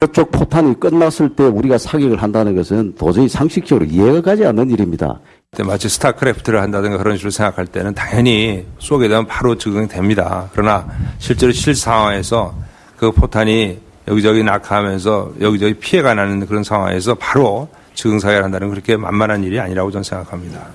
저쪽 포탄이 끝났을 때 우리가 사격을 한다는 것은 도저히 상식적으로 이해가 가지 않는 일입니다. 마치 스타크래프트를 한다든가 그런 식으로 생각할 때는 당연히 쏘게 되면 바로 적응됩니다. 그러나 실제로 실 상황에서 그 포탄이 여기저기 낙하하면서 여기저기 피해가 나는 그런 상황에서 바로 적응사격을 한다는 그렇게 만만한 일이 아니라고 저는 생각합니다.